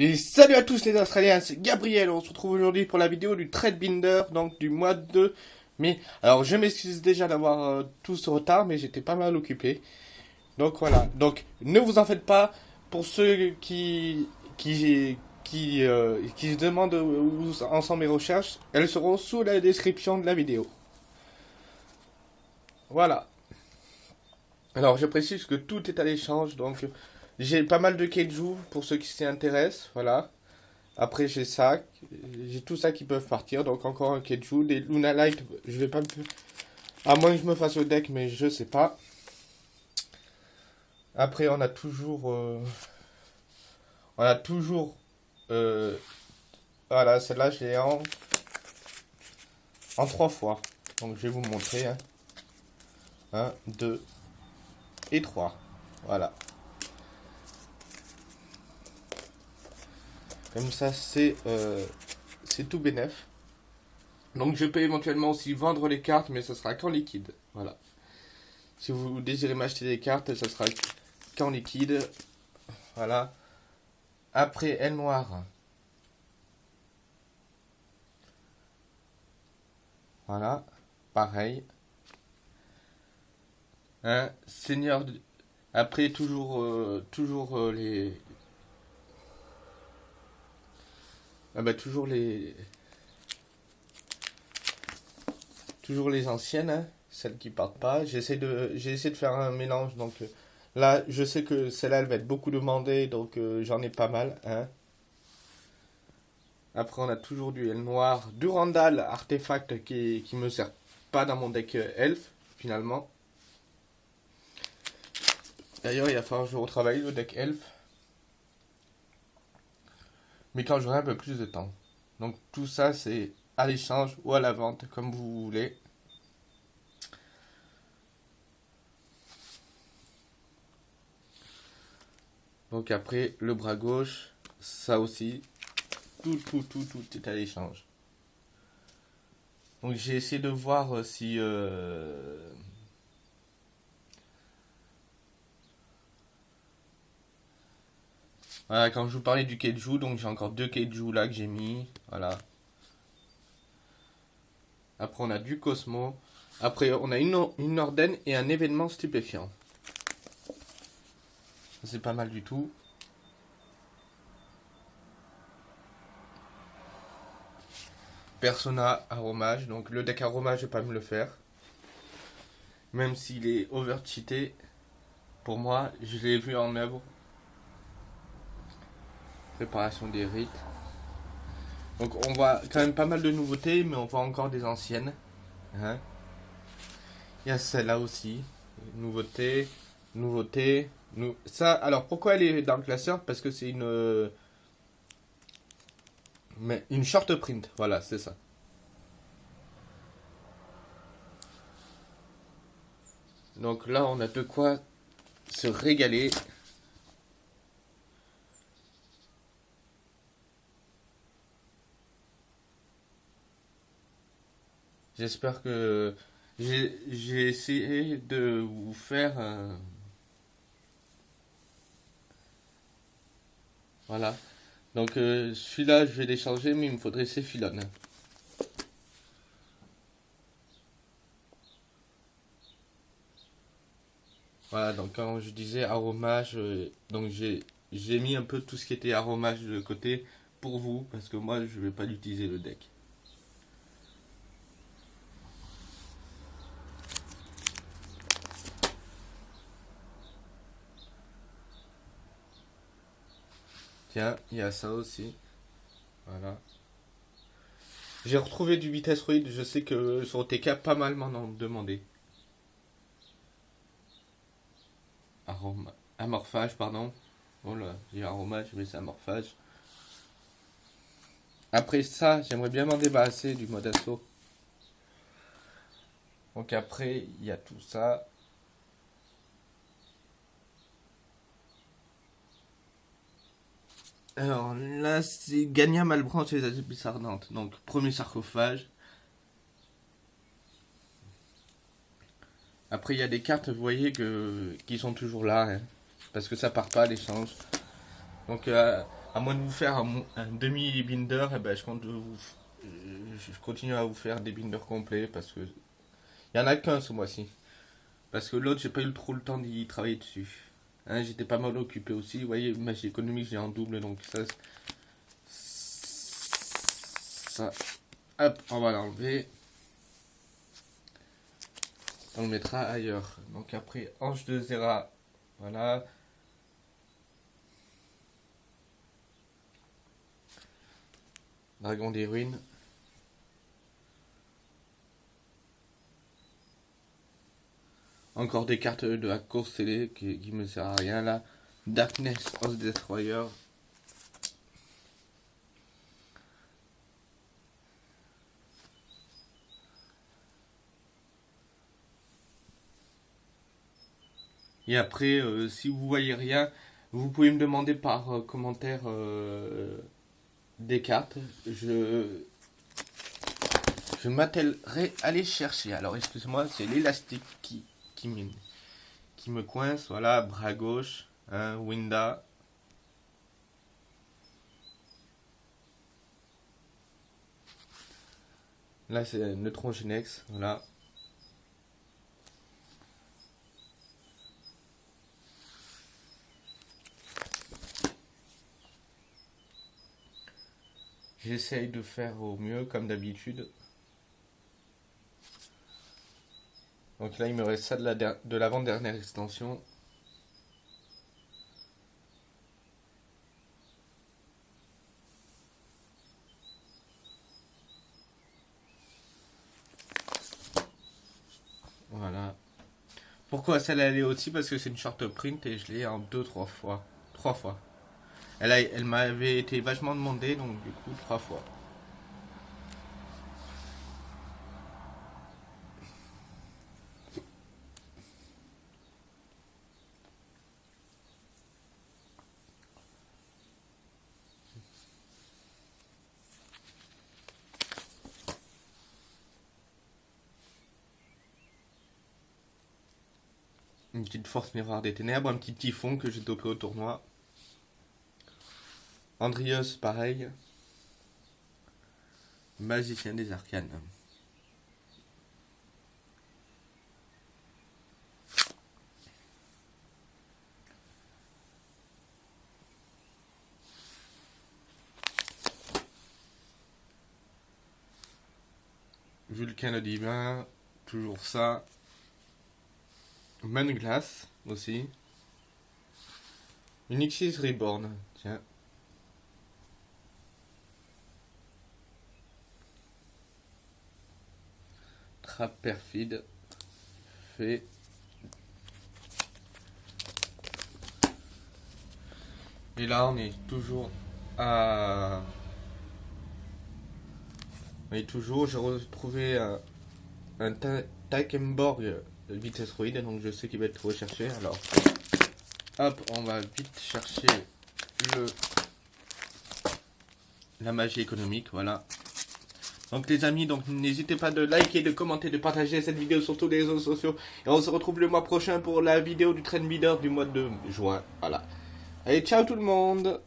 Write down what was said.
Et salut à tous les Australiens, c'est Gabriel, on se retrouve aujourd'hui pour la vidéo du trade binder, donc du mois de mai. Alors je m'excuse déjà d'avoir euh, tout ce retard, mais j'étais pas mal occupé. Donc voilà, donc ne vous en faites pas, pour ceux qui, qui, qui, euh, qui se demandent où sont mes recherches, elles seront sous la description de la vidéo. Voilà. Alors je précise que tout est à l'échange, donc j'ai pas mal de Keiju pour ceux qui s'y intéressent, voilà. Après j'ai ça, j'ai tout ça qui peuvent partir, donc encore un Keiju, des Luna Light, je vais pas me... À moins que je me fasse au deck, mais je sais pas. Après on a toujours... Euh, on a toujours... Euh, voilà, celle-là je l'ai en... En trois fois. Donc je vais vous montrer. 1, 2 et 3. Voilà. Comme ça, c'est euh, c'est tout bénef. Donc je peux éventuellement aussi vendre les cartes, mais ce sera qu'en liquide. Voilà. Si vous désirez m'acheter des cartes, ce sera qu'en liquide. Voilà. Après, elle noire. Voilà. Pareil. Un Seigneur. Après, toujours, euh, toujours euh, les, Ah bah toujours les... Toujours les anciennes, hein, celles qui partent pas. J'essaie de, j'ai essayé de faire un mélange, donc euh, là, je sais que celle-là, elle va être beaucoup demandée, donc euh, j'en ai pas mal. Hein. Après, on a toujours du L noir, du Randall artefact qui, qui me sert pas dans mon deck euh, elf, finalement. D'ailleurs, il va falloir que je retravaille le deck elf mais quand j'aurai un peu plus de temps. Donc tout ça, c'est à l'échange ou à la vente, comme vous voulez. Donc après, le bras gauche, ça aussi, tout, tout, tout, tout est à l'échange. Donc j'ai essayé de voir si... Euh, Voilà, quand je vous parlais du Keiju, donc j'ai encore deux Keiju là que j'ai mis. Voilà. Après, on a du Cosmo. Après, on a une, une Orden et un événement stupéfiant. C'est pas mal du tout. Persona aromage. Donc le deck aromage, je vais pas me le faire. Même s'il est over-cheaté. Pour moi, je l'ai vu en œuvre. Préparation des rites. Donc on voit quand même pas mal de nouveautés, mais on voit encore des anciennes. Hein. Il y a celle-là aussi. Nouveauté, nouveauté. Nou... Ça, alors pourquoi elle est dans le classeur? Parce que c'est une... Mais une short print, voilà, c'est ça. Donc là, on a de quoi se régaler. J'espère que j'ai essayé de vous faire Voilà. Donc euh, celui-là, je vais l'échanger, mais il me faudrait ces filons. Voilà, donc quand je disais aromage, j'ai mis un peu tout ce qui était aromage de côté pour vous, parce que moi je vais pas l'utiliser le deck. Tiens, il y a ça aussi. Voilà. J'ai retrouvé du vitesse ruide. Je sais que sur TK, pas mal m'en ont demandé. Aroma... Amorphage, pardon. Oh là, j'ai aromage, mais c'est amorphage. Après ça, j'aimerais bien m'en débarrasser du mode assaut. Donc après, il y a tout ça. Alors là, c'est Gagna Malbranche et les Abyss Ardentes. Donc, premier sarcophage. Après, il y a des cartes, vous voyez, que, qui sont toujours là. Hein, parce que ça part pas l'échange. Donc, euh, à moins de vous faire un, demi-binder, eh ben, je, je continue à vous faire des binders complets parce que il y en a qu'un ce mois-ci. Parce que l'autre, j'ai pas eu trop le temps d'y travailler dessus. Hein, J'étais pas mal occupé aussi. Vous voyez, magie économique, j'ai en double, donc ça, ça, hop, on va l'enlever. On le mettra ailleurs. Donc après, hanche de Zera, voilà. Dragon des ruines. Encore des cartes de la course télé qui, qui me sert à rien là. Darkness of Destroyer. Et après, euh, si vous voyez rien, vous pouvez me demander par euh, commentaire euh, des cartes. Je, je m'attellerai à les chercher. Alors, excusez-moi, c'est l'élastique qui, qui, me, coince. Voilà, bras gauche, hein, Winda. Là, c'est Neutron Genex, voilà. J'essaye de faire au mieux, comme d'habitude. Donc là, il me reste ça de l'avant-dernière extension. Voilà. Pourquoi celle-là elle est aussi? Parce que c'est une short print et je l'ai en deux, trois fois. Trois fois. Elle, elle m'avait été vachement demandée, donc du coup, trois fois. Une petite force miroir des ténèbres, un petit typhon que j'ai dopé au tournoi. Andrios, pareil. Magicien des arcanes. Vulcain le divin, toujours ça. Man glace aussi. Unixis Reborn, tiens. perfide fait et là on est toujours à mais toujours j'ai retrouvé un, un Takenborg vitesse roïde donc je sais qu'il va être recherché alors hop on va vite chercher le la magie économique voilà donc les amis, donc n'hésitez pas de liker, de commenter, de partager cette vidéo sur tous les réseaux sociaux. Et on se retrouve le mois prochain pour la vidéo du trend leader du mois de juin. Voilà. Allez, ciao tout le monde